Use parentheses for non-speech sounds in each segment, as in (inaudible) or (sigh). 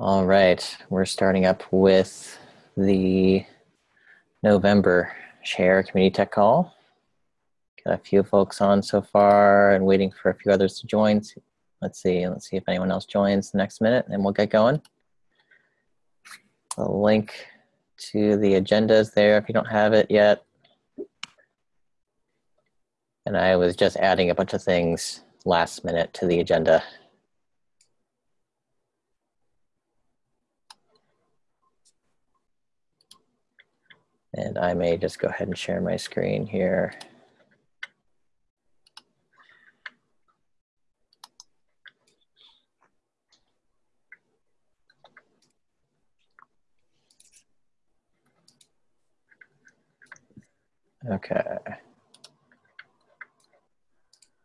All right, we're starting up with the November Share Community Tech Call. Got a few folks on so far and waiting for a few others to join. Let's see, let's see if anyone else joins the next minute and we'll get going. The link to the agenda is there if you don't have it yet. And I was just adding a bunch of things last minute to the agenda. And I may just go ahead and share my screen here. Okay.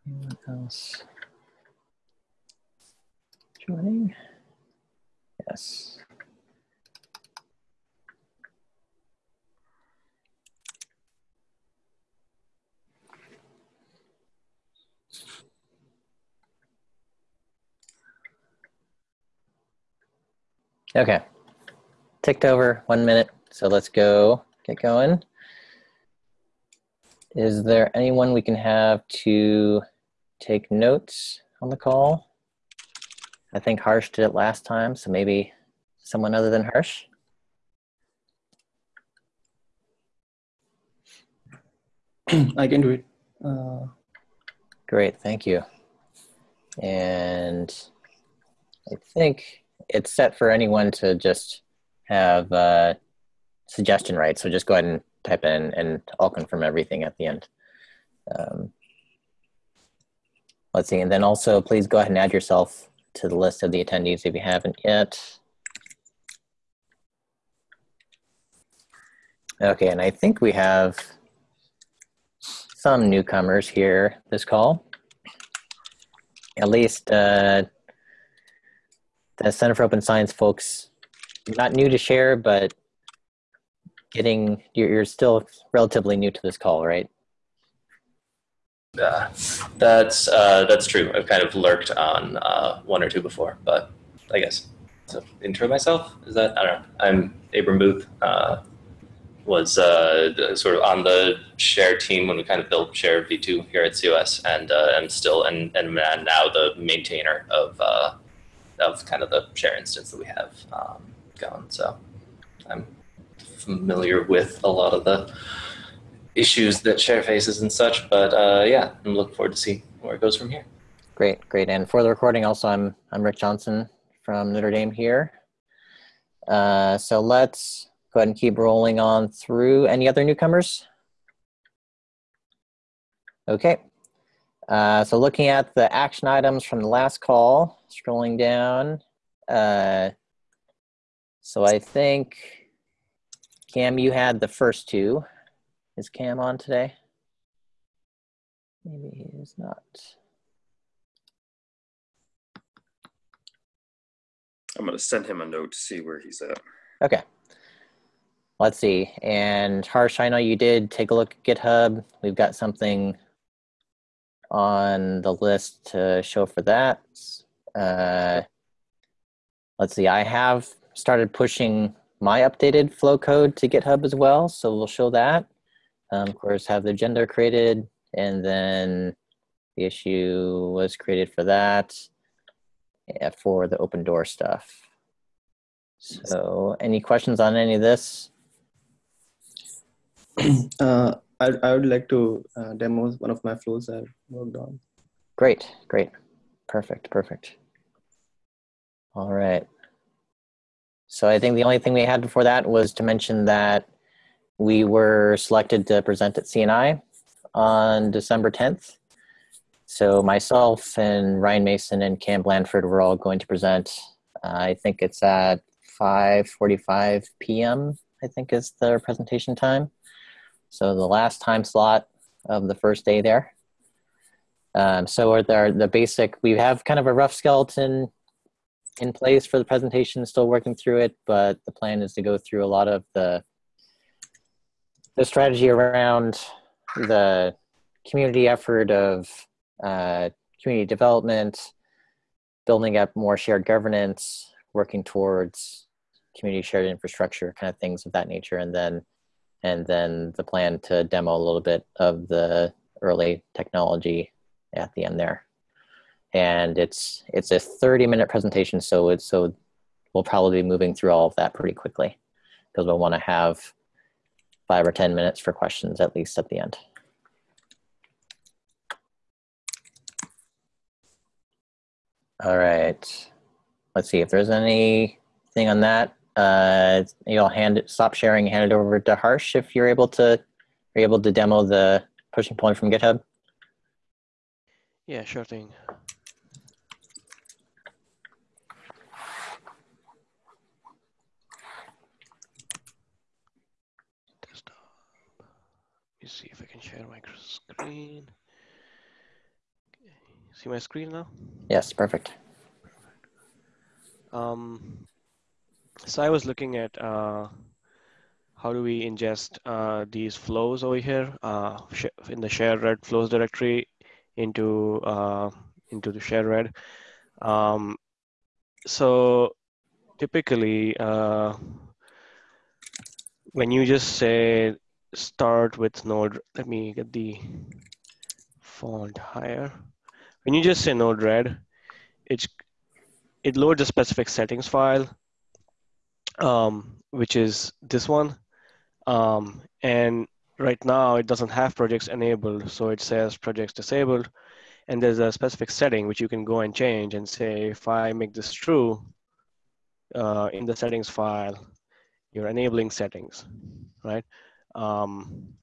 Anyone else joining? Yes. Okay. Ticked over one minute, so let's go get going. Is there anyone we can have to take notes on the call? I think Harsh did it last time, so maybe someone other than Harsh? (clears throat) I can do it. Uh... Great, thank you. And I think it's set for anyone to just have a suggestion right. So just go ahead and type in and I'll confirm everything at the end. Um, let's see, and then also please go ahead and add yourself to the list of the attendees if you haven't yet. Okay, and I think we have some newcomers here this call. At least uh, the Center for Open Science folks, not new to share, but getting, you're, you're still relatively new to this call, right? Yeah, that's uh, that's true. I've kind of lurked on uh, one or two before, but I guess to intro myself is that I don't know. I'm Abram Booth. Uh, was uh, sort of on the share team when we kind of built share v2 here at COS, and uh, I'm still and and now the maintainer of uh, of kind of the share instance that we have um, going. So I'm familiar with a lot of the issues that share faces and such, but uh, yeah, I'm looking forward to see where it goes from here. Great, great. And for the recording, also, I'm I'm Rick Johnson from Notre Dame here. Uh, so let's go ahead and keep rolling on through. Any other newcomers? Okay, uh, so looking at the action items from the last call, scrolling down. Uh, so I think, Cam, you had the first two. Is Cam on today? Maybe he is not. I'm going to send him a note to see where he's at. Okay. Let's see. And Harsh, I know you did take a look at GitHub. We've got something on the list to show for that. Uh, let's see, I have started pushing my updated flow code to GitHub as well, so we'll show that. Um, of course, have the agenda created, and then the issue was created for that, yeah, for the open door stuff. So any questions on any of this? (clears throat) Uh, I, I would like to uh, demo one of my flows I've worked on. Great, great. Perfect, perfect. All right. So I think the only thing we had before that was to mention that we were selected to present at CNI on December 10th. So myself and Ryan Mason and Cam Blanford were all going to present. Uh, I think it's at 5.45 p.m., I think is the presentation time. So the last time slot of the first day there. Um, so are there the basic, we have kind of a rough skeleton in place for the presentation, still working through it, but the plan is to go through a lot of the, the strategy around the community effort of uh, community development, building up more shared governance, working towards community shared infrastructure kind of things of that nature and then and then the plan to demo a little bit of the early technology at the end there and it's it's a 30 minute presentation so it's so we'll probably be moving through all of that pretty quickly because we'll want to have five or 10 minutes for questions at least at the end. All right. Let's see if there's anything on that. Uh, you'll hand it, stop sharing, hand it over to Harsh if you're able to, are able to demo the pushing point from GitHub. Yeah, sure thing. Desktop. Let me see if I can share my screen. Okay. See my screen now? Yes, perfect. Um, so I was looking at uh, how do we ingest uh, these flows over here uh, in the share red flows directory into uh, into the share red. Um, so typically, uh, when you just say start with node, let me get the font higher. When you just say Node-RED, it's it loads a specific settings file, um, which is this one. Um, and right now it doesn't have projects enabled. So it says projects disabled. And there's a specific setting which you can go and change and say, if I make this true uh, in the settings file, you're enabling settings, right? Um,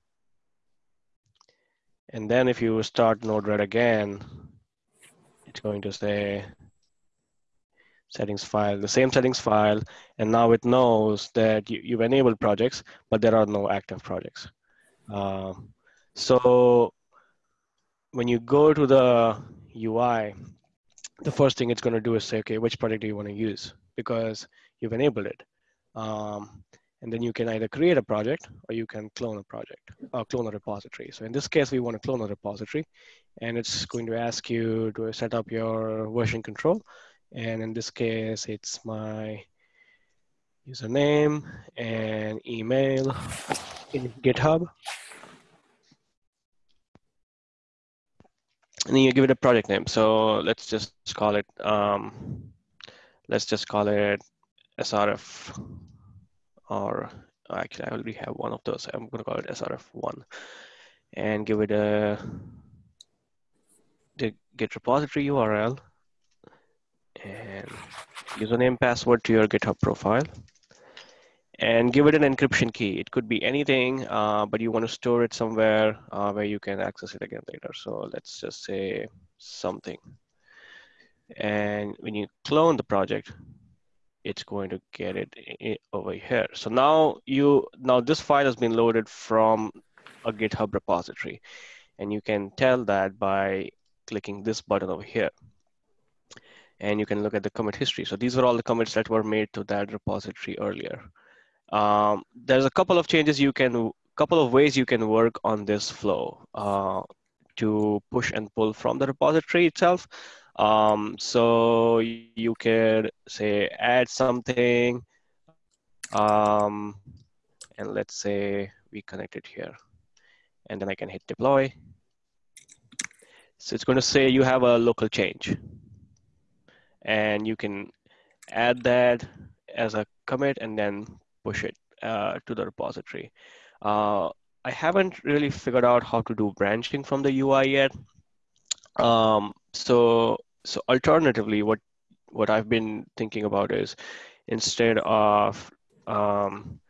and then if you start Node-RED again, it's going to say settings file, the same settings file, and now it knows that you, have enabled projects, but there are no active projects. Um, so when you go to the UI, the first thing it's going to do is say, okay, which project do you want to use? Because you've enabled it. Um, and then you can either create a project or you can clone a project or clone a repository. So in this case, we want to clone a repository and it's going to ask you to set up your version control and in this case, it's my username and email in GitHub. And then you give it a project name. So let's just call it, um, let's just call it SRF or actually I already have one of those. I'm gonna call it SRF1 and give it a the Git repository URL and username password to your GitHub profile and give it an encryption key. It could be anything, uh, but you want to store it somewhere uh, where you can access it again later. So let's just say something. And when you clone the project, it's going to get it over here. So now you now this file has been loaded from a GitHub repository, and you can tell that by clicking this button over here and you can look at the commit history. So these are all the commits that were made to that repository earlier. Um, there's a couple of changes you can, couple of ways you can work on this flow uh, to push and pull from the repository itself. Um, so you could say add something, um, and let's say we connect it here, and then I can hit deploy. So it's going to say you have a local change and you can add that as a commit and then push it uh, to the repository. Uh, I haven't really figured out how to do branching from the UI yet. Um, so, so alternatively, what what I've been thinking about is instead of um,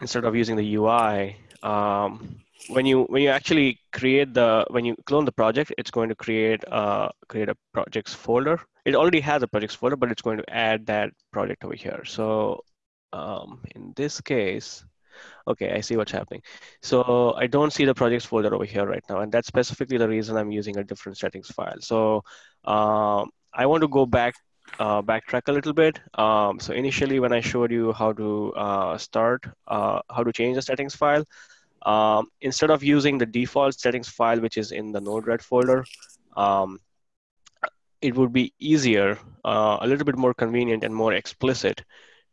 instead of using the UI, um, when you when you actually create the when you clone the project, it's going to create a create a projects folder. It already has a projects folder, but it's going to add that project over here. So um, in this case, okay, I see what's happening. So I don't see the projects folder over here right now, and that's specifically the reason I'm using a different settings file. So um, I want to go back uh, backtrack a little bit. Um, so initially, when I showed you how to uh, start, uh, how to change the settings file, um, instead of using the default settings file, which is in the Node-RED folder, um, it would be easier, uh, a little bit more convenient and more explicit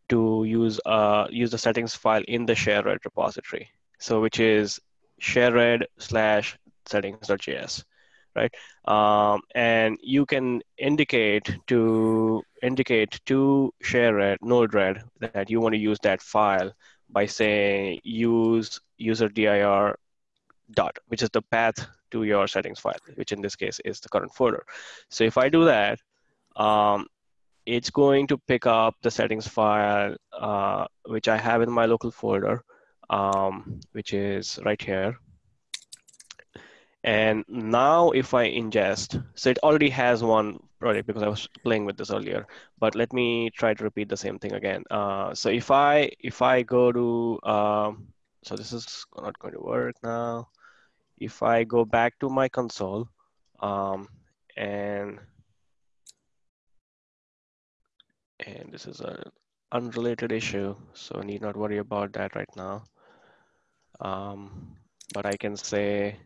to use uh, use the settings file in the shared repository. So which is shared slash settings.js, right? Um, and you can indicate to indicate to shared Node-RED that you want to use that file by saying use user dir dot, which is the path to your settings file, which in this case is the current folder. So if I do that, um, it's going to pick up the settings file, uh, which I have in my local folder, um, which is right here. And now if I ingest, so it already has one project because I was playing with this earlier, but let me try to repeat the same thing again. Uh, so if I, if I go to, um, so this is not going to work now if I go back to my console um, and and this is an unrelated issue, so need not worry about that right now. Um, but I can say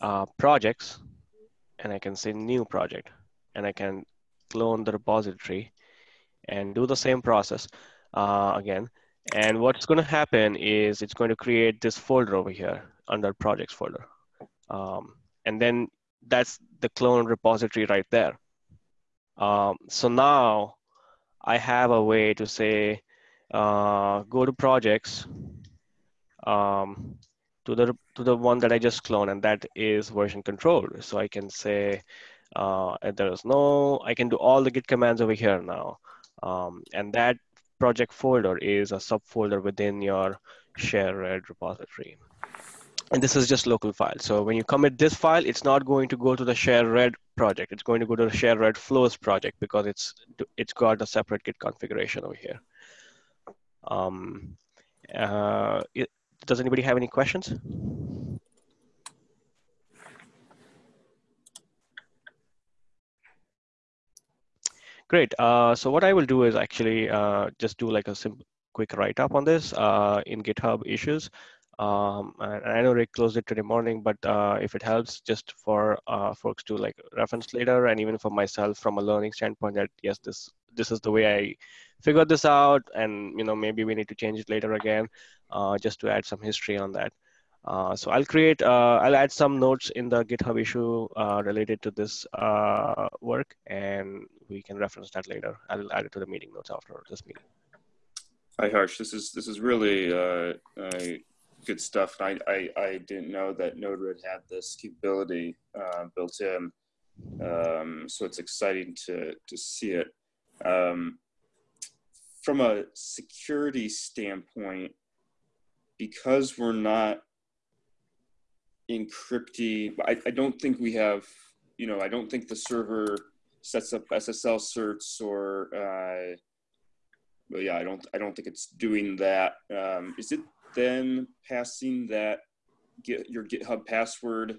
uh, projects, and I can say new project, and I can clone the repository and do the same process uh, again. And what's going to happen is it's going to create this folder over here under projects folder. Um, and then that's the clone repository right there. Um, so now I have a way to say, uh, go to projects um, to the to the one that I just cloned, and that is version control. So I can say uh, there is no, I can do all the git commands over here now. Um, and that project folder is a subfolder within your shared repository and this is just local file. So when you commit this file, it's not going to go to the shared red project. It's going to go to the shared red flows project because it's it's got a separate Git configuration over here. Um, uh, it, does anybody have any questions? Great. Uh, so what I will do is actually uh, just do like a simple quick write-up on this uh, in GitHub issues. Um, and I know Rick closed it today morning, but uh, if it helps just for uh, folks to like reference later, and even for myself from a learning standpoint, that yes, this this is the way I figured this out, and you know maybe we need to change it later again, uh, just to add some history on that. Uh, so I'll create, uh, I'll add some notes in the GitHub issue uh, related to this work, and we can reference that later. I'll add it to the meeting notes after this meeting. Hi, Harsh. This is this is really good stuff. I, I, I didn't know that Node-RED had this capability uh, built in. Um, so it's exciting to, to see it. Um, from a security standpoint, because we're not encrypting, I, I don't think we have, you know, I don't think the server sets up SSL certs or, uh, well, yeah, I don't, I don't think it's doing that. Um, is it then passing that get your GitHub password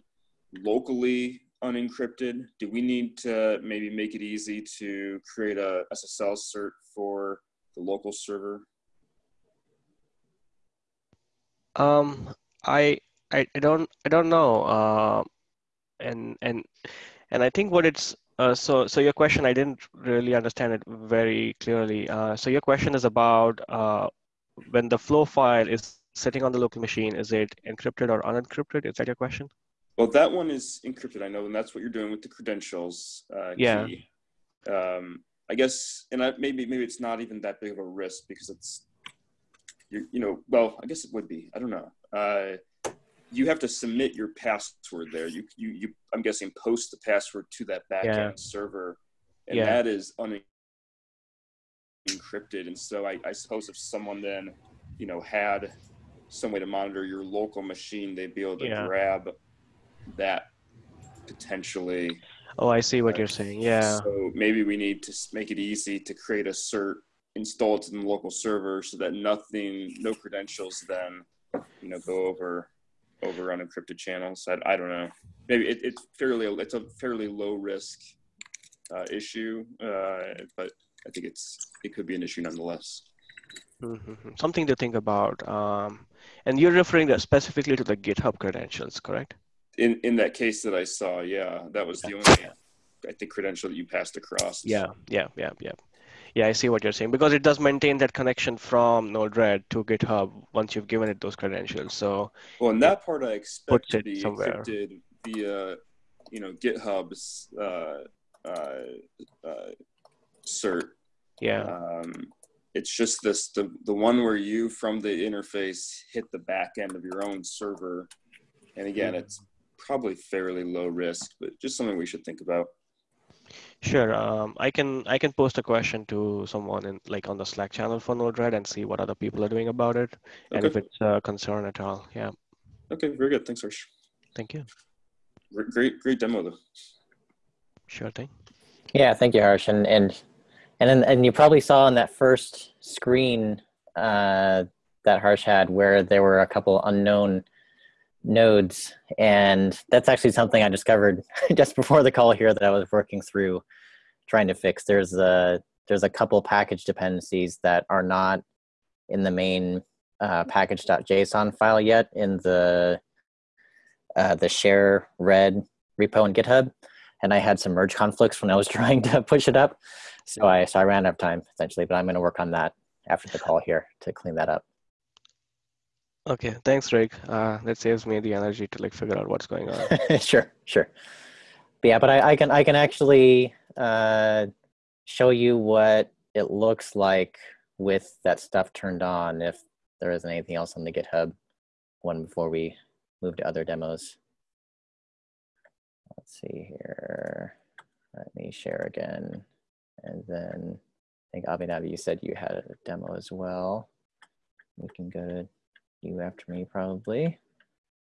locally unencrypted? Do we need to maybe make it easy to create a SSL cert for the local server? Um, I I, don't I don't know. Uh, and and and I think what it's uh, so so your question I didn't really understand it very clearly. Uh, so your question is about uh, when the flow file is sitting on the local machine, is it encrypted or unencrypted? Is that your question? Well, that one is encrypted, I know, and that's what you're doing with the credentials uh, yeah. key. Um, I guess, and I, maybe maybe it's not even that big of a risk because it's, you, you know, well, I guess it would be. I don't know. Uh, you have to submit your password there. You, you, you I'm guessing, post the password to that backend yeah. server, and yeah. that is unencrypted. And so I, I suppose if someone then, you know, had some way to monitor your local machine, they'd be able to yeah. grab that potentially. Oh, I see what uh, you're saying. Yeah. So maybe we need to make it easy to create a cert, install it in the local server so that nothing, no credentials then, you know, go over over unencrypted channels. I, I don't know. Maybe it, it's fairly it's a fairly low risk uh, issue, uh, but I think it's it could be an issue nonetheless. Mm-hmm. Something to think about. Um, and you're referring specifically to the GitHub credentials, correct? In in that case that I saw, yeah, that was the only I think credential that you passed across. Yeah, yeah, yeah, yeah. Yeah, I see what you're saying because it does maintain that connection from Node-RED to GitHub once you've given it those credentials. So Well, in that part I expect to be somewhere. encrypted via, you know, GitHub's uh, uh, uh, cert. yeah, Um, it's just this the the one where you from the interface hit the back end of your own server, and again, it's probably fairly low risk, but just something we should think about. sure. Um, I can I can post a question to someone in like on the Slack channel for Node-RED and see what other people are doing about it and if it's a concern at all. Yeah, Okay, very good. Thanks, Harsh. thank you. Gr- Great, great demo though. Sure thing. Yeah, thank you, Harsh. And and and then, and you probably saw on that first screen uh, that Harsh had where there were a couple unknown nodes, and that's actually something I discovered (laughs) just before the call here that I was working through trying to fix. There's a there's a couple package dependencies that are not in the main uh, package.json file yet in the uh, the share red repo in GitHub and I had some merge conflicts when I was (laughs) trying to push it up. So I so I ran out of time essentially, but I'm going to work on that after the call here to clean that up. Okay, thanks, Rick. Uh, that saves me the energy to like figure out what's going on. (laughs) sure, sure. But yeah, but I, I can I can actually uh, show you what it looks like with that stuff turned on if there isn't anything else on the GitHub one before we move to other demos. Let's see here. Let me share again. And then I think Abhinav, you said you had a demo as well. We can go to you after me probably.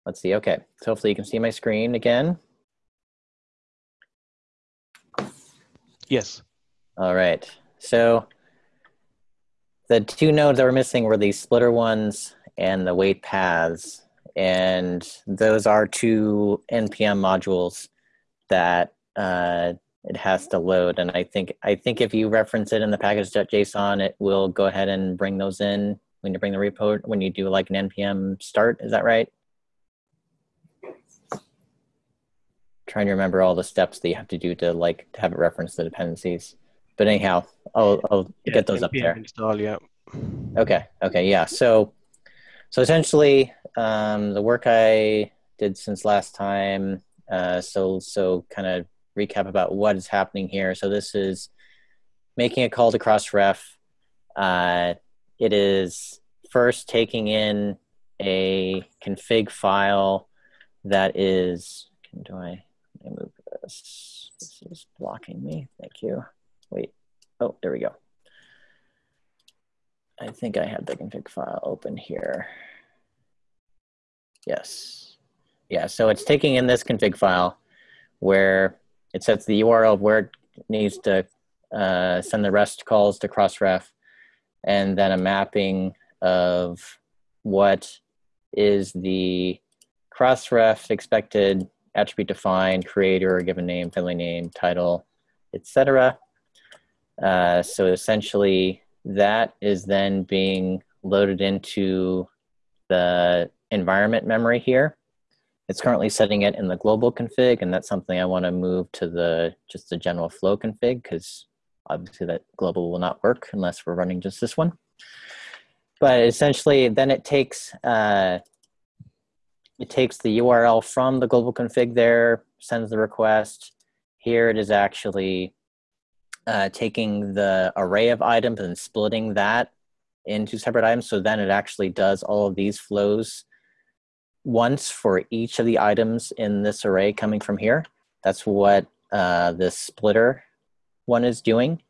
Let's see. Okay. So hopefully you can see my screen again. Yes. All right. So the two nodes that were missing were the splitter ones and the wait paths. And those are two NPM modules that uh, it has to load. And I think I think if you reference it in the package.json, it will go ahead and bring those in when you bring the repo when you do like an NPM start. Is that right? Trying to remember all the steps that you have to do to like to have it reference the dependencies. But anyhow, I'll, I'll Yeah, get those up there. Install, yeah. Okay. Okay. Yeah. So, so essentially, um, the work I did since last time. Uh, so, so kind of recap about what is happening here. So this is making a call to Crossref. Uh, it is first taking in a config file that is. Can, do I? Me move this. This is blocking me. Thank you. Wait. Oh, there we go. I think I have the config file open here. Yes. Yeah, so it's taking in this config file where it sets the URL of where it needs to uh, send the REST calls to Crossref, and then a mapping of what is the Crossref expected attribute defined, creator, given name, family name, title, etc. Uh, so essentially, that is then being loaded into the environment memory here. It's currently setting it in the global config, and that's something I want to move to the just the general flow config because obviously that global will not work unless we're running just this one. But essentially, then it takes uh, it takes the URL from the global config there, sends the request. Here it is actually uh, taking the array of items and splitting that into separate items. So then it actually does all of these flows once for each of the items in this array coming from here. That's what uh, this splitter one is doing.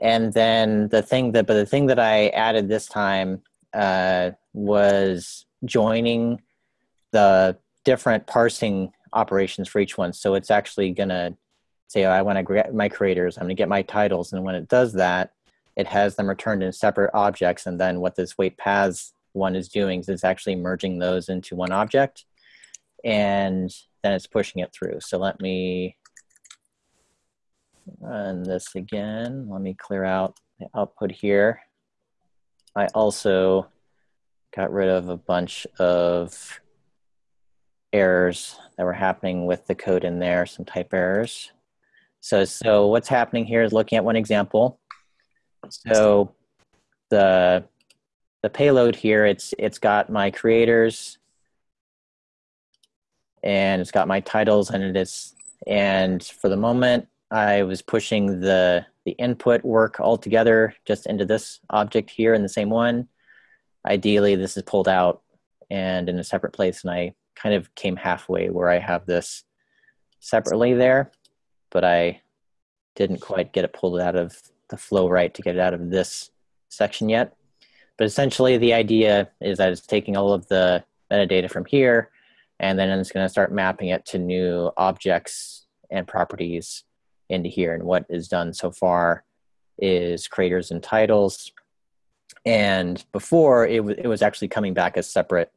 And then the thing that, but the thing that I added this time uh, was joining the different parsing operations for each one. So it's actually gonna say, oh, I want to get my creators, I'm going to get my titles. And when it does that, it has them returned in separate objects. And then what this wait paths one is doing is it's actually merging those into one object. And then it's pushing it through. So let me run this again. Let me clear out the output here. I also got rid of a bunch of errors that were happening with the code in there, some type errors. So, so what's happening here is looking at one example. So the, the payload here, it's, it's got my creators and it's got my titles and it is, and for the moment I was pushing the, the input work all together just into this object here in the same one. Ideally, this is pulled out and in a separate place and I kind of came halfway where I have this separately there, but I didn't quite get it pulled out of the flow right to get it out of this section yet. But essentially the idea is that it's taking all of the metadata from here and then it's going to start mapping it to new objects and properties into here. And what is done so far is creators and titles. And before it, w- it was actually coming back as separate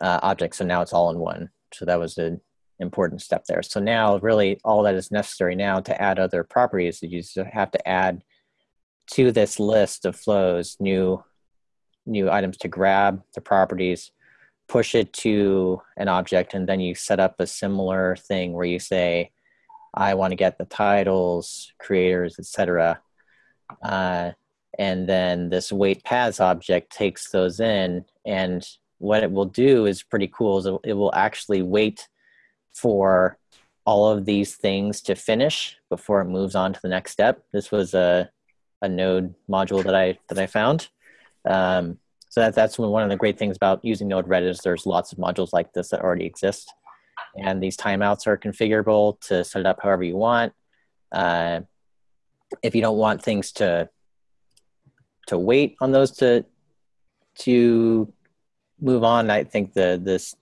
uh, objects. So now it's all in one. So that was an important step there. So now really all that is necessary now to add other properties is you have to add to this list of flows new new items to grab the properties push it to an object and then you set up a similar thing where you say i want to get the titles creators etc uh, and then this wait paths object takes those in and what it will do is pretty cool is it will actually wait for all of these things to finish before it moves on to the next step. This was a, a node module that i that i found um, so that, that's one of the great things about using Node-RED is there's lots of modules like this that already exist. And these timeouts are configurable to set it up however you want. Uh, if you don't want things to to wait on those to to move on, I think the this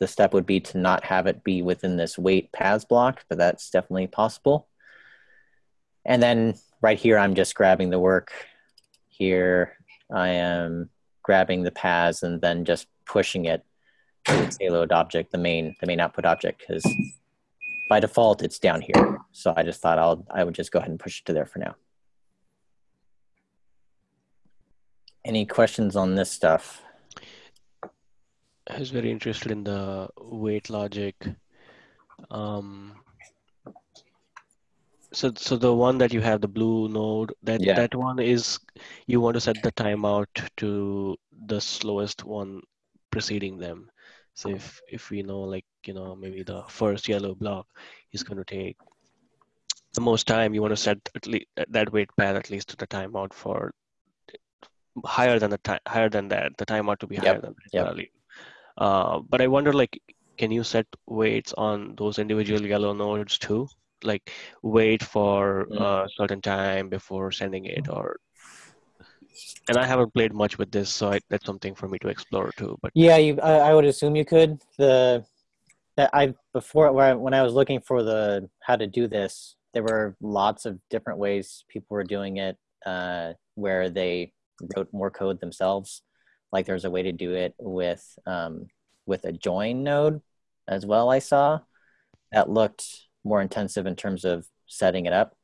the step would be to not have it be within this wait paths block, but that's definitely possible. And then right here, I'm just grabbing the work. Here, I am grabbing the paths and then just pushing it to the payload object, the main the main output object, because by default it's down here. So I just thought I'll I would just go ahead and push it to there for now. Any questions on this stuff? I was very interested in the weight logic. Um, so, so the one that you have, the blue node, that Yeah. that one is you want to set the timeout to the slowest one preceding them. So if if we know like you know maybe the first yellow block is going to take the most time, you want to set at least that wait path at least to the timeout for higher than the time higher than that the timeout to be higher Yep, than that yep. value. Uh, but I wonder like can you set weights on those individual yellow nodes too? Like wait for Mm. a certain time before sending it or (laughs) and I haven't played much with this, so I, that's something for me to explore too. But Yeah, you, I, I would assume you could. The that I before when I, when I was looking for the how to do this, there were lots of different ways people were doing it, uh, where they wrote more code themselves. Like there's a way to do it with um, with a join node as well. I saw that looked more intensive in terms of setting it up.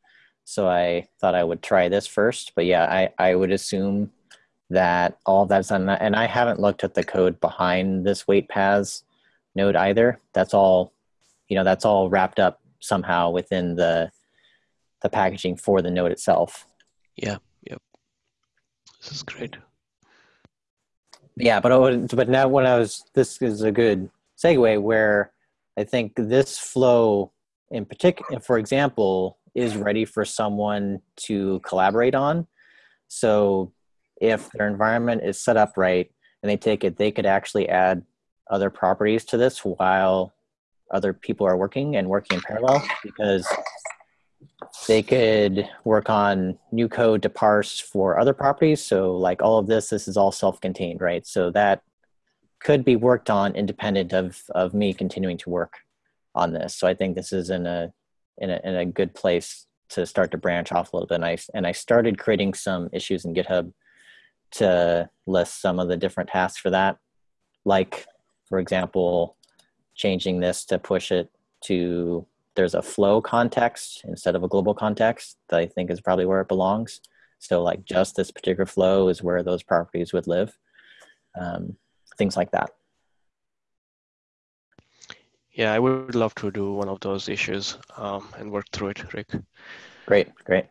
So I thought I would try this first. But yeah, I, I would assume that all that's done. And I haven't looked at the code behind this wait paths node either. That's all, you know, that's all wrapped up somehow within the the packaging for the node itself. yeah, yep. This is great. Yeah, but would, but now when I was this is a good segue where I think this flow in particular, for example, is ready for someone to collaborate on. So if their environment is set up right and they take it, they could actually add other properties to this while other people are working and working in parallel because they could work on new code to parse for other properties. So like all of this, this is all self-contained, right? So that could be worked on independent of, of me continuing to work on this. So I think this is in a, in a, in a good place to start to branch off a little bit. And I, and I started creating some issues in GitHub to list some of the different tasks for that. Like, for example, changing this to push it to there's a flow context instead of a global context that I think is probably where it belongs. So like just this particular flow is where those properties would live. Um, things like that. Yeah, I would love to do one of those issues um, and work through it, Rick. Great, great.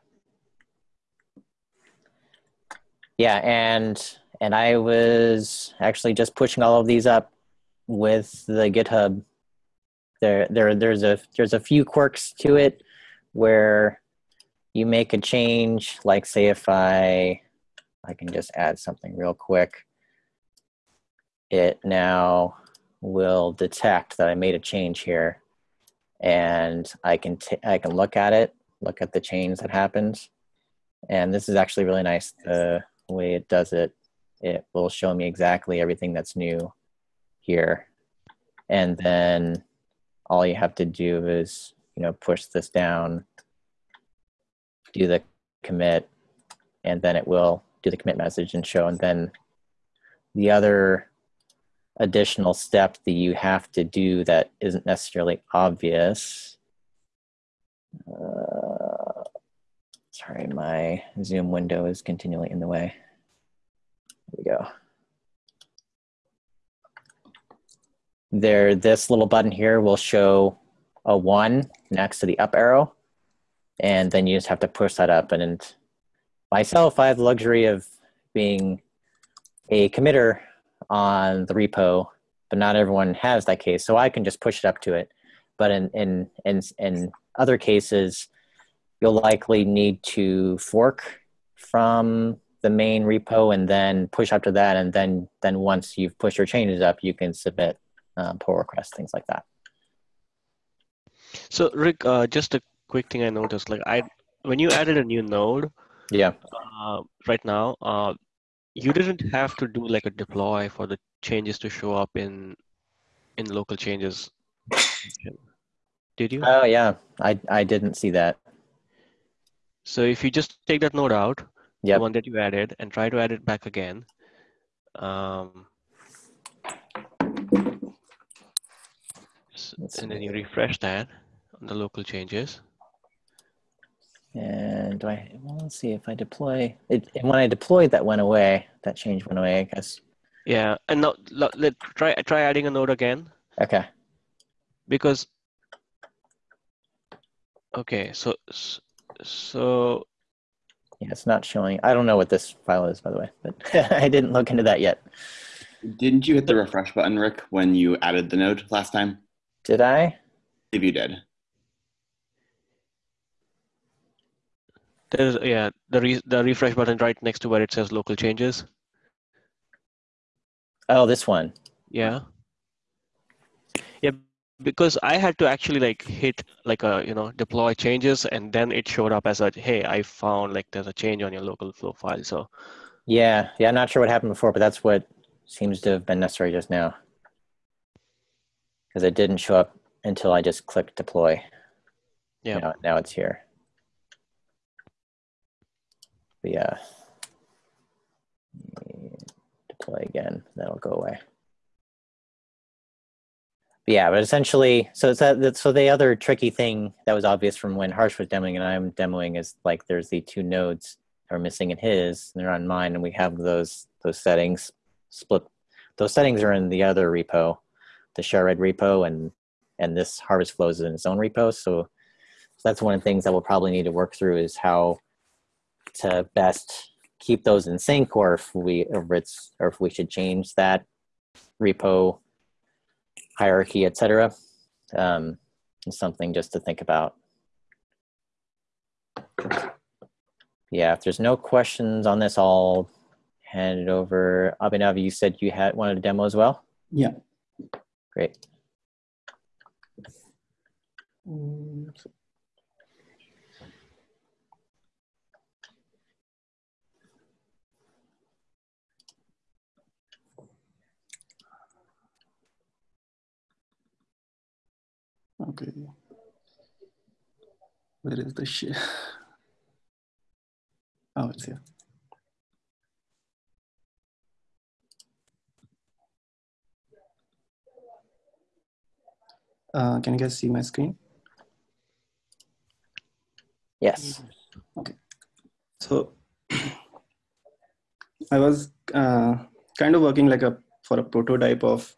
Yeah, and and I was actually just pushing all of these up with the GitHub. There, there, there's a there's a few quirks to it where you make a change. Like, say, if I I can just add something real quick. It now will detect that I made a change here, and I can t- I can look at it, look at the change that happened, and this is actually really nice. The way it does it, it will show me exactly everything that's new here, and then all you have to do is you know push this down, do the commit, and then it will do the commit message and show, and then the other additional step that you have to do that isn't necessarily obvious. Uh, sorry, my Zoom window is continually in the way. There we go. There, this little button here will show a one next to the up arrow, and then you just have to push that up. And myself, I have the luxury of being a committer on the repo, but not everyone has that case. So I can just push it up to it. But in in in, in other cases, you'll likely need to fork from the main repo and then push up to that, and then then once you've pushed your changes up, you can submit um, pull requests, things like that. So Rick, uh, just a quick thing I noticed, like I when you added a new node, yeah, uh, right now, uh, you didn't have to do like a deploy for the changes to show up in in local changes. Did you? Oh yeah. I i didn't see that. So if you just take that node out yep. the one that you added and try to add it back again um, and then you refresh that on the local changes. And do I, well, let's see if I deploy it. When I deployed, that went away. That change went away, I guess. Yeah, and now let try try adding a node again. Okay. Because. Okay, so so. Yeah, it's not showing. I don't know what this file is, by the way, but (laughs) I didn't look into that yet. Didn't you hit the refresh button, Rick, when you added the node last time? Did I? If you did. There's yeah the re the refresh button right next to where it says local changes. Oh, this one. Yeah. Yeah, because I had to actually like hit like a you know deploy changes and then it showed up as a hey I found like there's a change on your local flow file. So. Yeah, yeah, I'm not sure what happened before, but that's what seems to have been necessary just now. Because it didn't show up until I just clicked deploy. Yeah. Now, now it's here. But yeah. Deploy again, that'll go away. But yeah, but essentially, so it's that, so the other tricky thing that was obvious from when Harsh was demoing and I'm demoing is like there's the two nodes that are missing in his, and they're on mine, and we have those those settings split. Those settings are in the other repo, the ShareRed repo, and and this Harvest Flows in its own repo. So, so that's one of the things that we'll probably need to work through is how to best keep those in sync or if we or it's or if we should change that repo hierarchy etc um, something just to think about. Yeah if there's no questions on this i'll hand it over. Abhinav you said you had wanted a demo as well? Yeah. Great Okay. Where is the share? Oh, it's here. Uh, can you guys see my screen? Yes. Okay. So I was uh, kind of working like a for a prototype of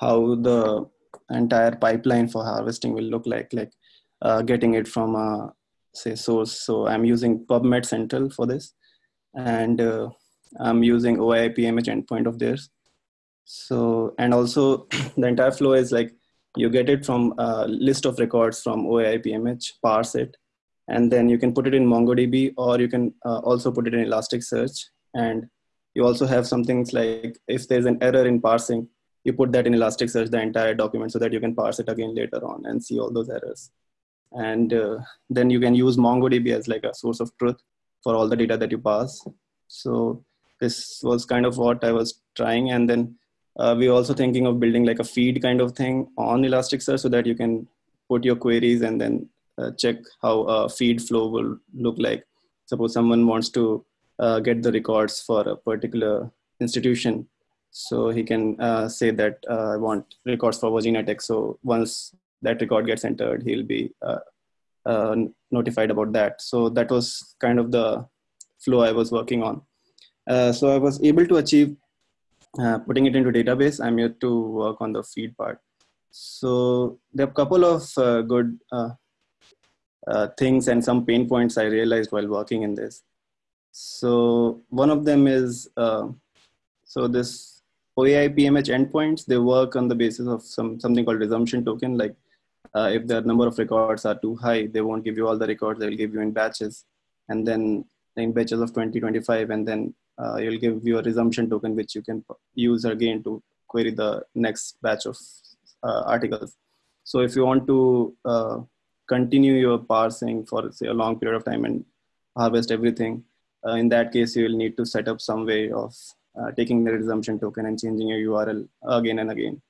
how the entire pipeline for harvesting will look like, like uh, getting it from a say source. So I'm using PubMed Central for this, and uh, I'm using OAI-PMH endpoint of theirs. So and also (clears throat) the entire flow is like you get it from a list of records from OAI-PMH, parse it, and then you can put it in MongoDB or you can uh, also put it in Elasticsearch. And you also have some things like if there's an error in parsing, you put that in Elasticsearch, the entire document, so that you can parse it again later on and see all those errors. And uh, then you can use MongoDB as like a source of truth for all the data that you pass. So this was kind of what I was trying. And then uh, we're also thinking of building like a feed kind of thing on Elasticsearch so that you can put your queries and then uh, check how a feed flow will look like. Suppose someone wants to uh, get the records for a particular institution. So he can uh, say that uh, I want records for Virginia Tech. So once that record gets entered, he'll be uh, notified about that. So that was kind of the flow I was working on. so I was able to achieve uh, putting it into database, I'm here to work on the feed part. So there are a couple of uh, good uh, uh, things and some pain points I realized while working in this. So one of them is, uh, so this OAI PMH endpoints, they work on the basis of some something called resumption token. Like if the number of records are too high, they won't give you all the records, they'll give you in batches. And then in batches of 20, 25, and then uh, you'll give you a resumption token which you can use again to query the next batch of uh, articles. So if you want to uh, continue your parsing for say a long period of time and harvest everything, uh, in that case you will need to set up some way of uh, taking the resumption token and changing your URL again and again.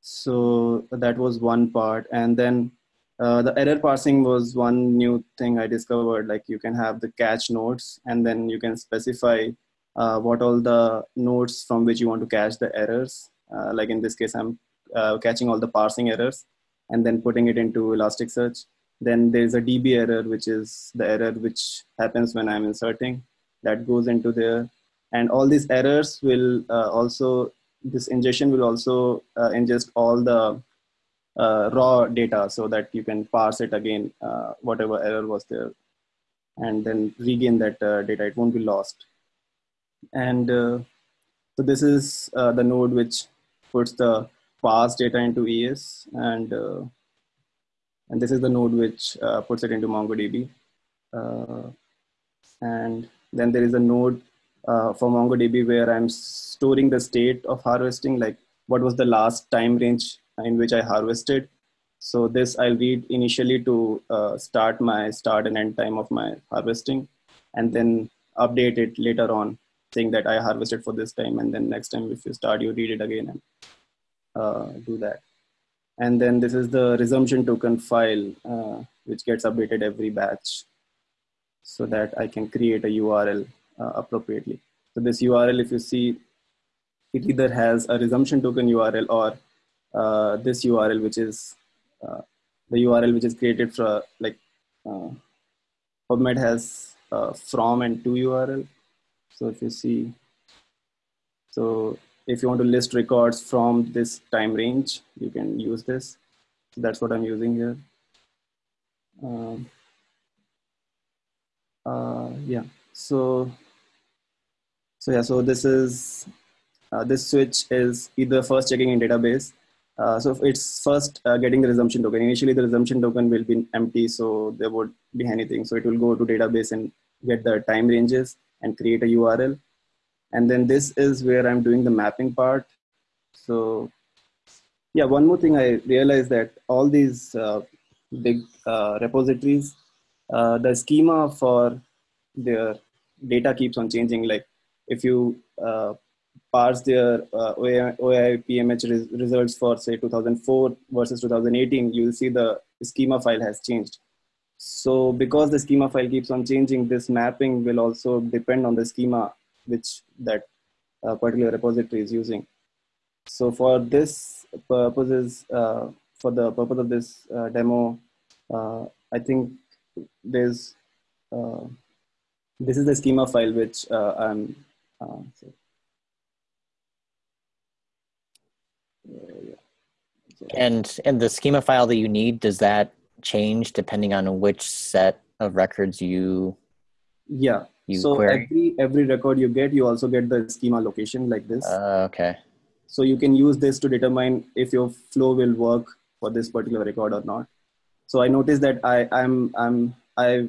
So that was one part, and then uh, the error parsing was one new thing I discovered. Like you can have the catch nodes, and then you can specify uh, what all the nodes from which you want to catch the errors. Uh, like in this case, I'm uh, catching all the parsing errors and then putting it into Elasticsearch. Then there's a DB error, which is the error which happens when I'm inserting. That goes into there. And all these errors will uh, also, this ingestion will also uh, ingest all the uh, raw data so that you can parse it again, whatever error was there, and then regain that data. It won't be lost and so this is the node which puts the parse data into ES and uh, and this is the node which uh, puts it into MongoDB. Uh, and then there is a node uh, for MongoDB where I'm storing the state of harvesting, like what was the last time range in which I harvested. So this I'll read initially to start my start and end time of my harvesting and then update it later on saying that I harvested for this time, and then next time if you start, you read it again and uh, do that. And then this is the resumption token file, uh, which gets updated every batch so that I can create a URL uh, appropriately. So this URL, if you see, it either has a resumption token URL or uh, this URL, which is uh, the URL which is created for like uh, PubMed has from and to URL so if you see, so if you want to list records from this time range, you can use this. So that's what I'm using here. Um, uh, yeah, so, so yeah, so this is, uh, this switch is either first checking in database. Uh, so it's first uh, getting the resumption token. Initially the resumption token will be empty, so there won't be anything. So it will go to database and get the time ranges and create a URL. And then this is where I'm doing the mapping part. So yeah, one more thing I realized that all these uh, big uh, repositories, uh, the schema for their data keeps on changing. Like if you uh, parse their uh, OAI, PMH res results for say 2004 versus 2018, you'll see the schema file has changed. So because the schema file keeps on changing, this mapping will also depend on the schema which that uh, particular repository is using. So for this purposes, uh, for the purpose of this uh, demo, uh, I think there's uh, this is the schema file which uh, So, yeah. So, And and the schema file that you need does that change depending on which set of records you yeah. you so query? every every record you get, you also get the schema location like this. Uh, okay. so you can use this to determine if your flow will work for this particular record or not. So I noticed that I I'm I'm I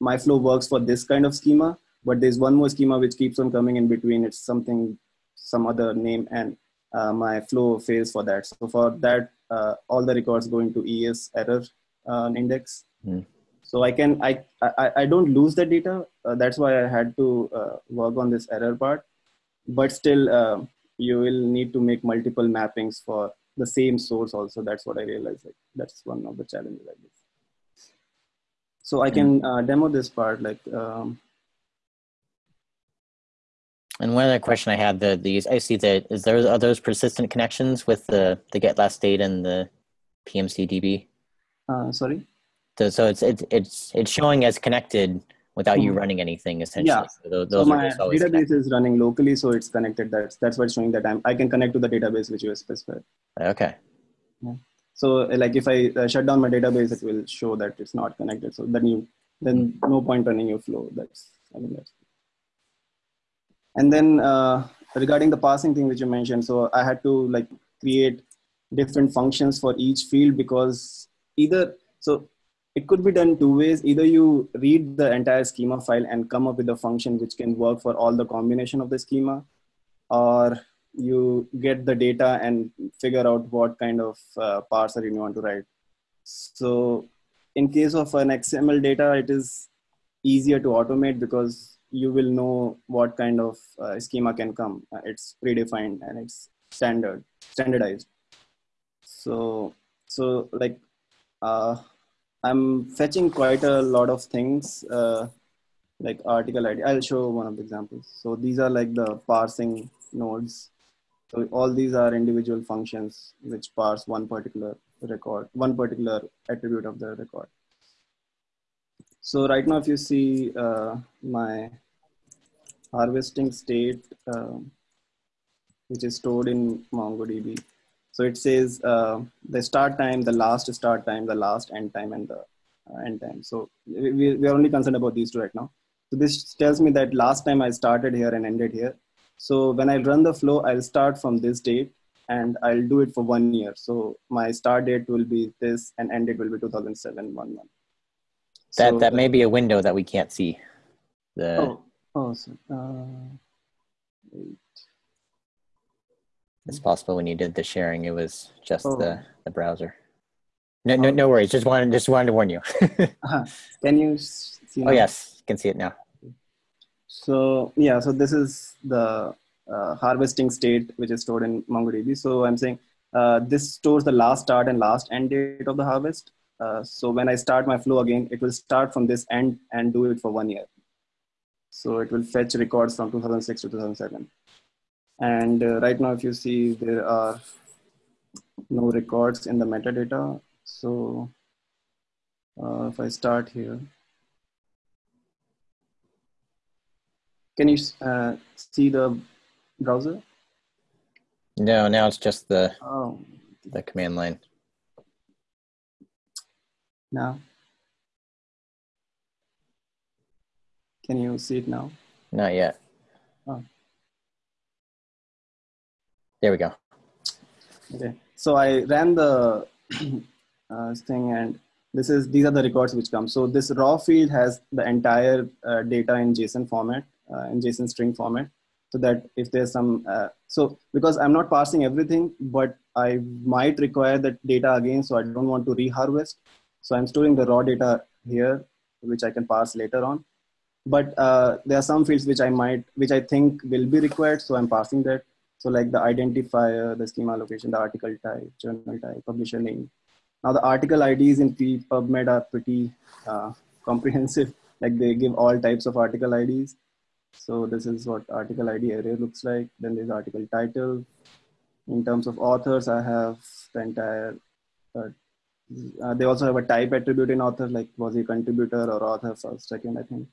my flow works for this kind of schema, but there's one more schema which keeps on coming in between. It's something some other name and uh, my flow fails for that. So for that, uh, all the records go into ES error uh, index. Hmm. So I can I, I I don't lose the data. Uh, that's why I had to uh, work on this error part. But still, uh, you will need to make multiple mappings for the same source. Also, that's what I realized. Like that's one of the challenges I guess. So I can uh, demo this part. Like um, And one other question I had the these I see that is there are those persistent connections with the the get last date and the PMCDB. uh, sorry. So, so it's it's it's it's showing as connected without you Mhm. running anything essentially. Yeah. So those, So those my database connected. is running locally, so it's connected. That's that's what's showing that I'm, I can connect to the database which you specified. Okay. So uh, like if I uh, shut down my database, it will show that it's not connected. So then you then no point running your flow. That's I mean that's. And then uh, regarding the parsing thing which you mentioned, so I had to like create different functions for each field because either so it could be done two ways. Either you read the entire schema file and come up with a function which can work for all the combination of the schema, or you get the data and figure out what kind of uh, parser you want to write. So in case of an XML data, it is easier to automate because you will know what kind of uh, schema can come. Uh, it's predefined and it's standard, standardized. So, so like, uh, I'm fetching quite a lot of things, uh, like article ID. I'll show one of the examples. So these are like the parsing nodes. So all these are individual functions which parse one particular record, one particular attribute of the record. So right now, if you see uh, my harvesting state, um, which is stored in MongoDB. So it says uh, the start time, the last start time, the last end time, and the uh, end time. So we, we are only concerned about these two right now. So this tells me that last time I started here and ended here. So when I run the flow, I'll start from this date and I'll do it for one year. So my start date will be this and end date will be 2007, one month. That So that may be a window that we can't see. The Oh, oh, so, uh, wait. it's possible when you did the sharing, it was just Oh. the the browser. No, no, no worries. Just wanted just wanted to warn you. (laughs) Uh-huh. Can you see? oh now? yes, can see it now. So yeah, so this is the uh, harvesting state which is stored in MongoDB. So I'm saying uh, this stores the last start and last end date of the harvest. Uh, so when I start my flow again, it will start from this end and do it for one year. So it will fetch records from 2006 to 2007. And uh, right now, if you see, there are no records in the metadata. So uh, if I start here, can you uh, see the browser? No, now it's just the Oh, the command line. now. Can you see it now? Not yet. Oh. There we go. Okay. So I ran the (clears throat) uh, thing and this is these are the records which come. So this raw field has the entire uh, data in JSON format, uh, in JSON string format. So that if there's some, uh, so because I'm not parsing everything, but I might require that data again. So I don't want to reharvest. So I'm storing the raw data here, which I can parse later on. But uh, there are some fields which I might, which I think will be required. So I'm passing that. So like the identifier, the schema location, the article type, journal type, publisher name. Now the article IDs in PubMed are pretty uh, (laughs) comprehensive. Like they give all types of article IDs. So this is what article ID array looks like. Then there's article title. In terms of authors, I have the entire, uh, uh, they also have a type attribute in author, like was he contributor or author first, second, I think.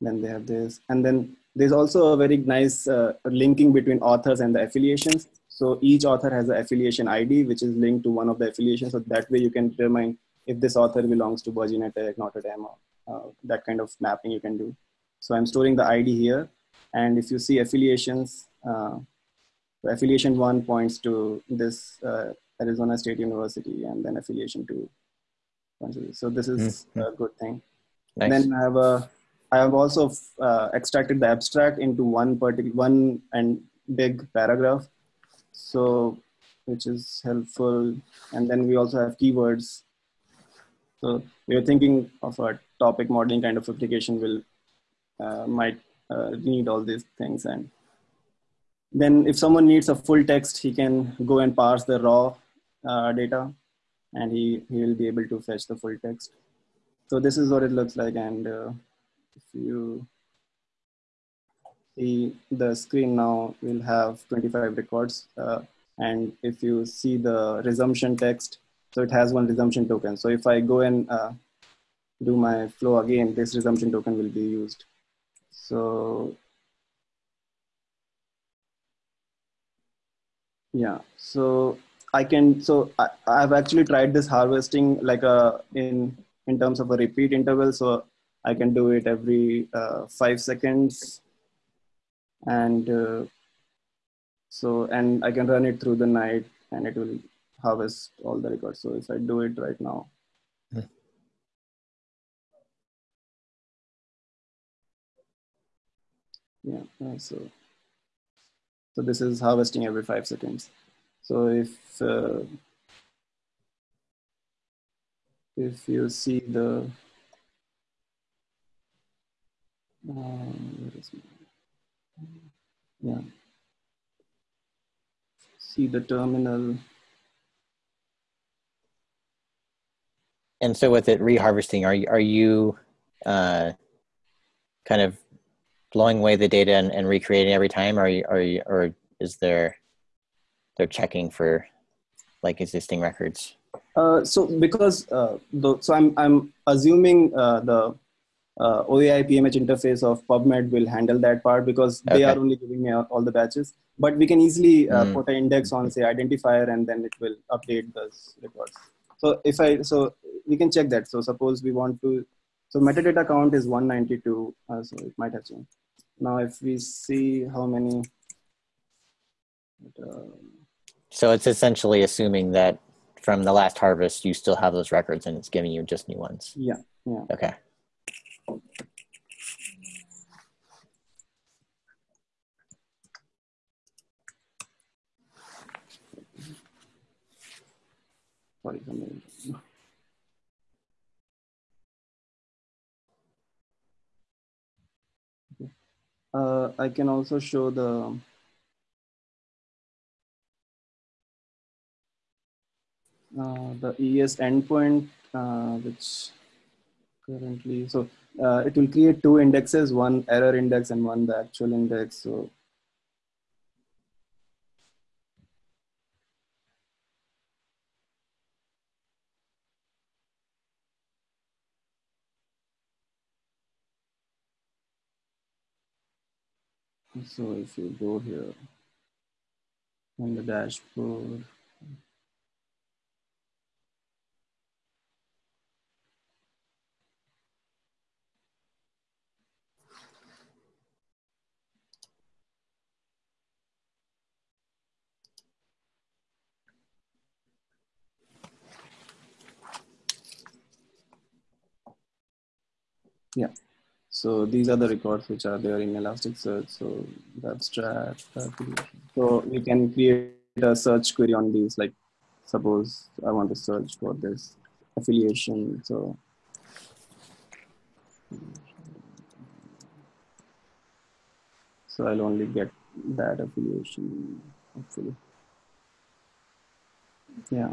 Then they have this. And then there's also a very nice uh, linking between authors and the affiliations. So each author has an affiliation ID, which is linked to one of the affiliations. So that way you can determine if this author belongs to Virginia Tech, Notre Dame, or uh, that kind of mapping you can do. So I'm storing the ID here. And if you see affiliations, uh, affiliation one points to this uh, Arizona State University and then affiliation two. So this is mm-hmm. a good thing. Nice. Then I have a, I have also uh, extracted the abstract into one particular one and big paragraph. So which is helpful. And then we also have keywords. So we are thinking of a topic modeling kind of application will uh, might uh, need all these things. And then if someone needs a full text he can go and parse the raw uh, data. And he, he will be able to fetch the full text. So this is what it looks like. And uh, if you see the screen now we'll have 25 records. Uh, and if you see the resumption text, so it has one resumption token. So if I go and uh, do my flow again, this resumption token will be used. So yeah, so I can, so I, I've actually tried this harvesting like a, in, in terms of a repeat interval. So I can do it every uh, five seconds and uh, so and I can run it through the night and it will harvest all the records. So if I do it right now. Hmm. Yeah, uh, so so this is harvesting every five seconds. So if uh, if you see the yeah. See the terminal. And so with it reharvesting, are you, are you uh, kind of blowing away the data and, and recreating every time? Or are you, are you, or is there, they're checking for like existing records? Uh, so because uh, the, so I'm I'm assuming uh, the uh, OAI PMH interface of PubMed will handle that part because okay. they are only giving me all the batches. But we can easily uh, mm. put an index on say identifier and then it will update those records. So if I, so we can check that. So suppose we want to, so metadata count is 192. Uh, so it might have changed. Now if we see how many. Uh, so it's essentially assuming that from the last harvest, you still have those records and it's giving you just new ones. Yeah. Yeah. Okay. Uh, I can also show the uh, the ES endpoint, uh, which currently, so uh, it will create two indexes, one error index and one the actual index. So So if you go here on the dashboard, Yeah. So these are the records which are there in Elasticsearch. So that's abstract, so we can create a search query on these. Like suppose I want to search for this affiliation. So so I'll only get that affiliation hopefully. Yeah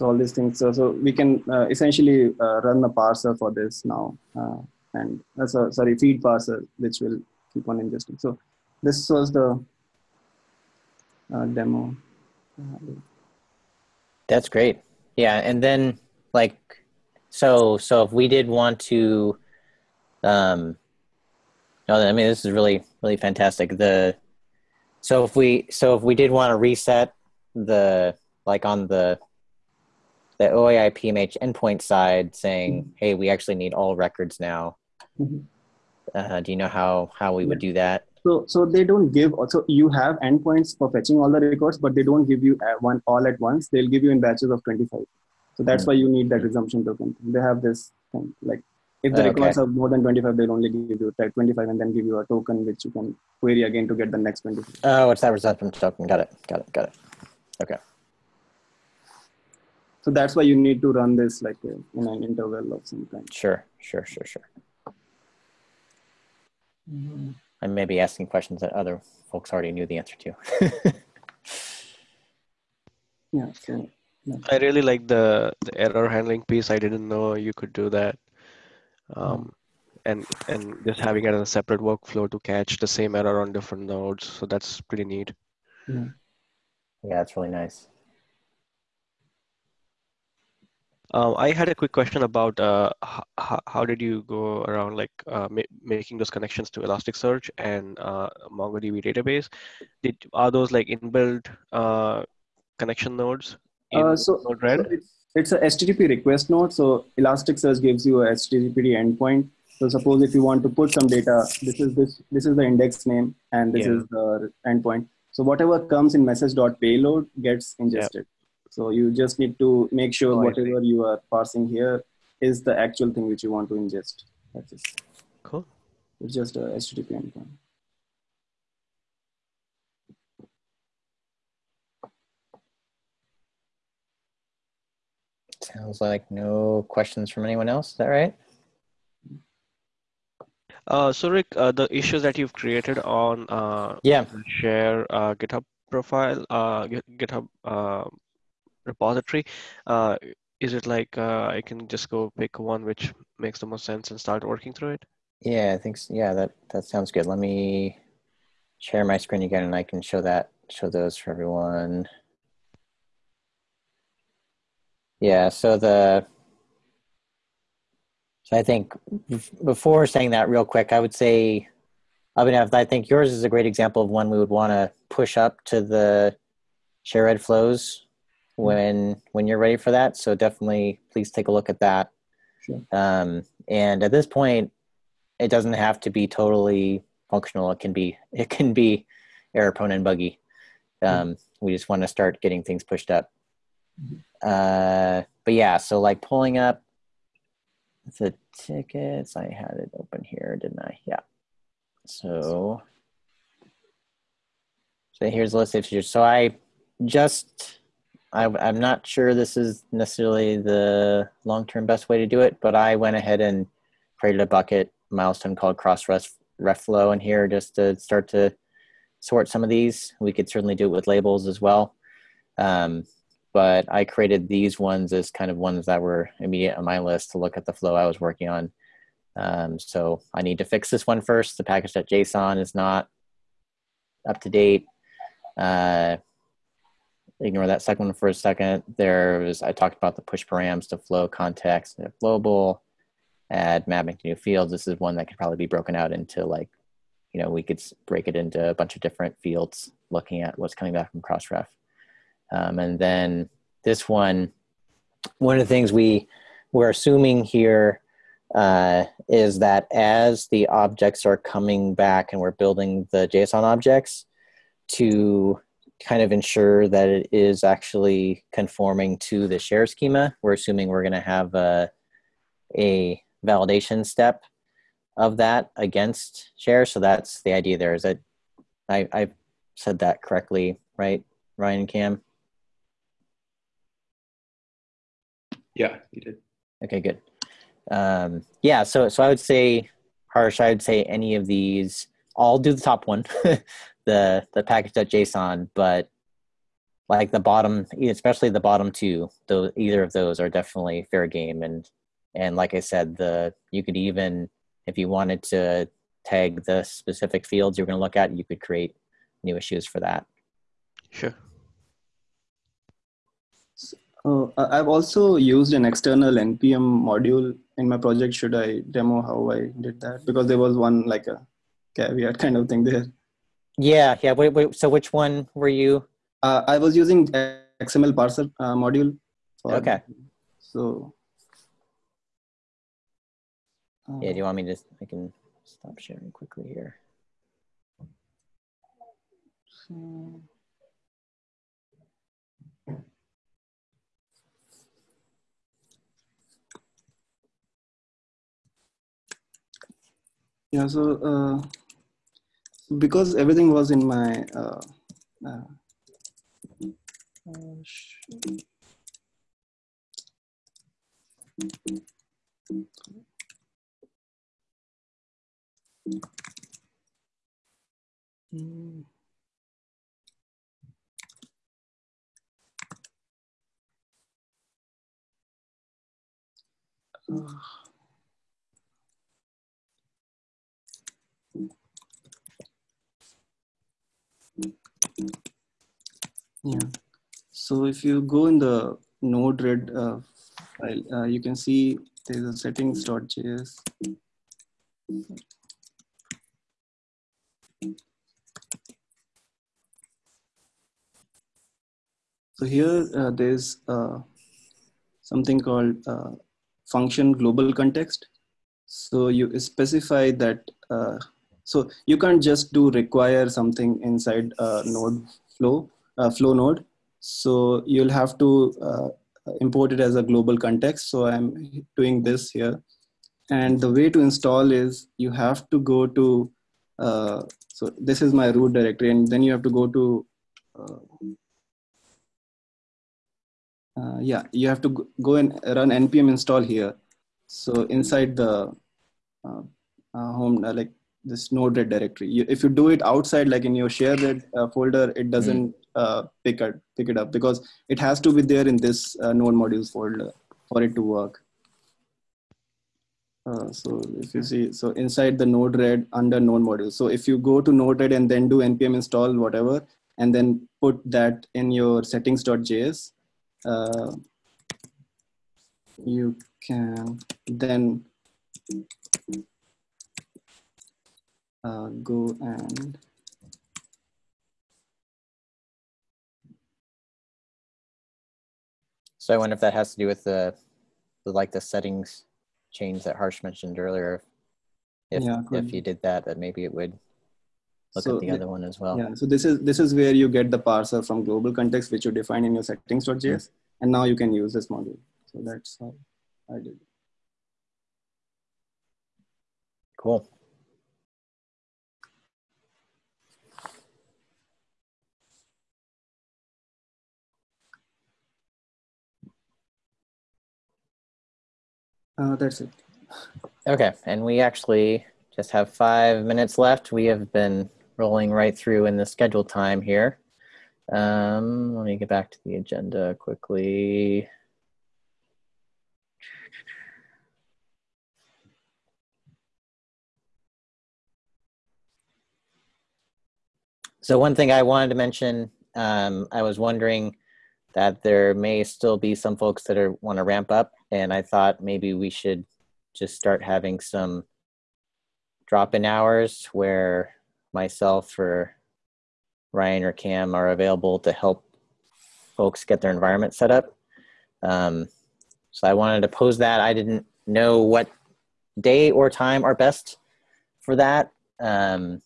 so all these things. So, so we can uh, essentially uh, run a parser for this now uh, and a sorry feed parser which will keep on ingesting. So this was the demo. That's great. Yeah and then like so so if we did want to um no i mean this is really really fantastic. The So if we so if we did want to reset the like on the the OAI PMH endpoint side, saying, "Hey, we actually need all records now." Mhm. Uh, do you know how how we would do that? So, so they don't give. So you have endpoints for fetching all the records, but they don't give you one all at once. They'll give you in batches of 25. So that's Hmm. why you need that resumption token. They have this thing like if the Okay. records are more than 25, they'll only give you like 25 and then give you a token which you can query again to get the next 25. Oh, it's that resumption token. Got it. Got it. Got it. Okay. So that's why you need to run this like uh, in an interval of some kind. Sure. Sure. Sure. Sure. I may be asking questions that other folks already knew the answer to. (laughs) Yeah. So I really like the, the error handling piece. I didn't know you could do that. Um, and and just having it as a separate workflow to catch the same error on different nodes. So that's pretty neat. yeah, it's really nice. Um, I had a quick question about uh, how, how did you go around like uh, ma- making those connections to Elasticsearch and uh, MongoDB database? Did are those like inbuilt uh, connection nodes in Uh, so, Node-RED? so it's, it's a HTTP request node. So Elasticsearch gives you a HTTP endpoint. So suppose if you want to put some data, this is this this is the index name and this Yeah. is the endpoint. So whatever comes in message.payload gets ingested. So you just need to make sure Oh, whatever you are parsing here is the actual thing which you want to ingest. That's it. Cool. It's just a HTTP endpoint. Sounds like no questions from anyone else. Is that right? Uh, so Rick, uh, the issues that you've created on uh, Yeah. share uh, GitHub profile, uh, GitHub uh, repository, uh, is it like uh, I can just go pick one which makes the most sense and start working through it? Yeah, I think yeah, that that sounds good. Let me share my screen again and I can show that show those for everyone. Yeah, so the so I think before saying that real quick, I would say Abhinav, I think yours is a great example of one we would want to push up to the shared flows when when you're ready for that. So definitely please take a look at that. Sure. Um, and at this point, it doesn't have to be totally functional. It can be it can be error prone and buggy. Um, We just want to start getting things pushed up. Uh, but yeah, so like pulling up the tickets, I had it open here, didn't I? Yeah. So, so here's the list of features. So I just, I, I'm not sure this is necessarily the long-term best way to do it, but I went ahead and created a bucket milestone called cross ref, ref flow in here just to start to sort some of these. We could certainly do it with labels as well. Um, but I created these ones as kind of ones that were immediate on my list to look at the flow I was working on. Um, so I need to fix this one first. The package.json is not up to date. Uh, ignore that second one for a second. There was, I talked about the push params to flow context and flowable, add mapping to new fields. This is one that could probably be broken out into like, you know, we could break it into a bunch of different fields looking at what's coming back from Crossref. Um, and then this one, one of the things we we're assuming here uh, is that as the objects are coming back and we're building the JSON objects to kind of ensure that it is actually conforming to the share schema, we're assuming we're going to have a, a validation step of that against share. So that's the idea there is that I, I said that correctly, right, Ryan and Cam? Yeah, you did. Okay, good. Um, yeah, so so I would say, Harsh, I would say any of these. I'll do the top one, (laughs) the the package.json, but like the bottom, especially the bottom two, though either of those are definitely fair game. And and like I said, the you could even if you wanted to tag the specific fields you're going to look at, you could create new issues for that. Sure. Uh, I- I've also used an external npm module in my project. Should I demo how I did that? Because there was one like a caveat kind of thing there. Yeah, yeah. Wait, wait. So which one were you? Uh, I was using XML parser uh, module. Okay. So. uh, Yeah. Do you want me to? I can stop sharing quickly here. so- Yeah, so uh, because everything was in my uh, uh, uh, Yeah. So if you go in the Node-RED uh, file, uh, you can see there's a settings.js. So here uh, there's uh, something called uh, function global context. So you specify that. Uh, so you can't just do require something inside node flow flow node. So you'll have to uh, import it as a global context. So I'm doing this here. And the way to install is you have to go to, uh, so this is my root directory and then you have to go to, uh, uh, yeah, you have to go- and run npm install here. So inside the uh, uh, home, uh, like this node-RED directory. You, if you do it outside, like in your shared uh, folder, it doesn't uh, pick it pick it up because it has to be there in this uh, node modules folder for it to work. Uh, so if you see, so inside the node-RED under node modules. So if you go to node-RED and then do npm install whatever, and then put that in your settings.js, uh, you can then uh, go and So I wonder if that has to do with the, the like the settings change that Harsh mentioned earlier. If Yeah, if you did that, then maybe it would look So at the the- other one as well. yeah. So this is this is where you get the parser from global context, which you define in your settings.js, and now you can use this module. So that's how I did. it. Cool. Uh, that's it. Okay, and we actually just have five minutes left. We have been rolling right through in the scheduled time here. Um, let me get back to the agenda quickly. So one thing I wanted to mention, um, I was wondering that there may still be some folks that are want to ramp up, and I thought maybe we should just start having some drop-in hours where myself or Ryan or Cam are available to help folks get their environment set up. Um, so I wanted to pose that. I didn't know what day or time are best for that. Um,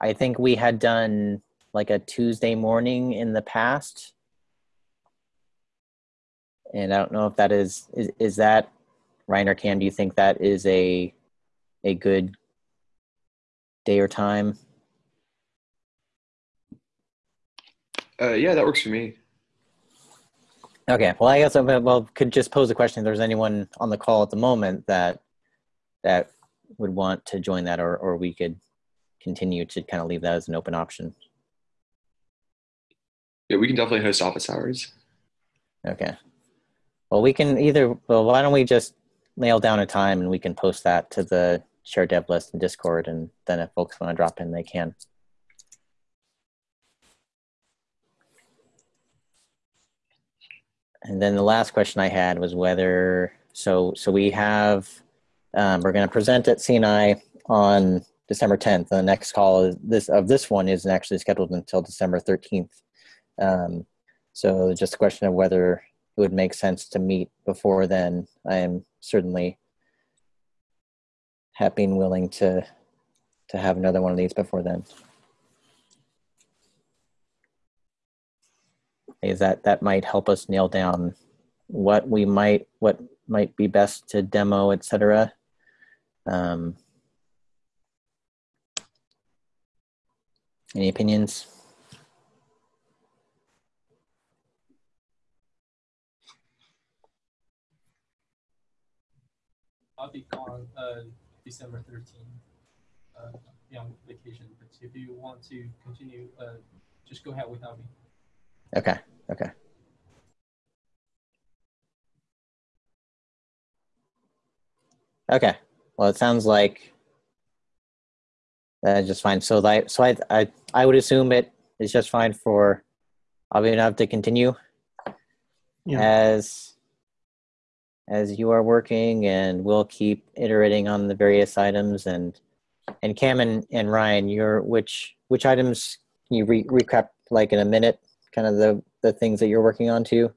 I think we had done like a Tuesday morning in the past. And I don't know if that is, is, is that Ryan or Cam, do you think that is a a good day or time? Uh, yeah, that works for me. Okay, well, I guess I well could just pose a question. If there's anyone on the call at the moment that that would want to join that, or or we could continue to kind of leave that as an open option. Yeah, we can definitely host office hours. Okay. Well, we can either. Well, why don't we just nail down a time and we can post that to the share dev list in Discord, and then if folks want to drop in, they can. And then the last question I had was whether so so we have um, we're going to present at CNI on December 10th. The next call is this of this one isn't actually scheduled until December 13th. Um, so just a question of whether it would make sense to meet before then. I am certainly happy and willing to to have another one of these before then. Is that that might help us nail down what we might what might be best to demo, etc. Um, any opinions? I'll be gone uh, December 13th. Uh, be on vacation, but if you want to continue, uh, just go ahead without me. Okay. Okay. Okay. Well, it sounds like that's just fine. So, like, so I, I, I would assume it is just fine for Abhinav to continue Yeah. as as you are working, and we'll keep iterating on the various items. And and Cam and, and Ryan, your which which items can you re- recap like in a minute? Kind of the the things that you're working on too.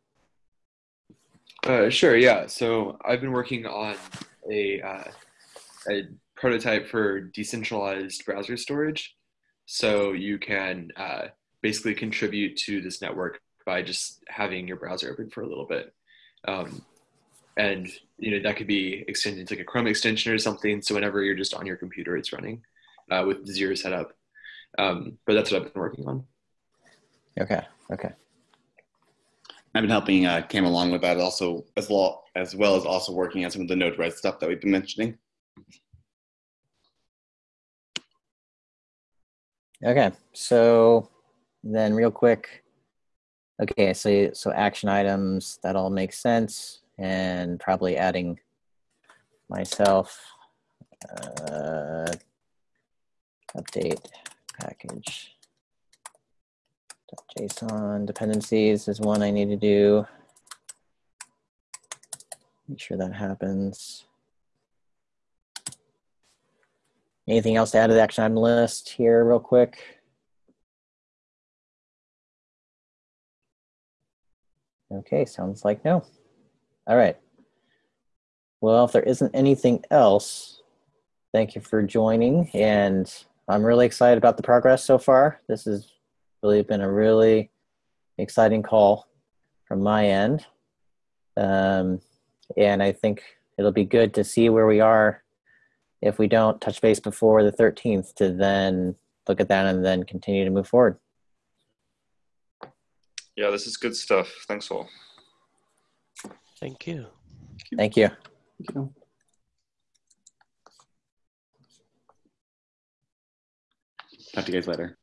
Uh, sure, yeah. So I've been working on a, uh, a prototype for decentralized browser storage. So you can uh, basically contribute to this network by just having your browser open for a little bit. Um, and you know that could be extended to like a Chrome extension or something. So whenever you're just on your computer, it's running uh, with zero setup. Um, but that's what I've been working on. Okay. Okay. I've been helping uh, Cam along with that also as well as well as also working on some of the Node-RED stuff that we've been mentioning. Okay, so then real quick. Okay, so so action items that all makes sense, and probably adding myself uh, update package JSON dependencies is one I need to do. Make sure that happens. Anything else to add to the action item list here, real quick? Okay, sounds like no. All right. Well, if there isn't anything else, thank you for joining. And I'm really excited about the progress so far. This has really been a really exciting call from my end. Um, and I think it'll be good to see where we are if we don't touch base before the 13th to then look at that and then continue to move forward. Yeah, this is good stuff. Thanks all. Thank you. Thank you. Thank you. Talk to you guys later. Bye.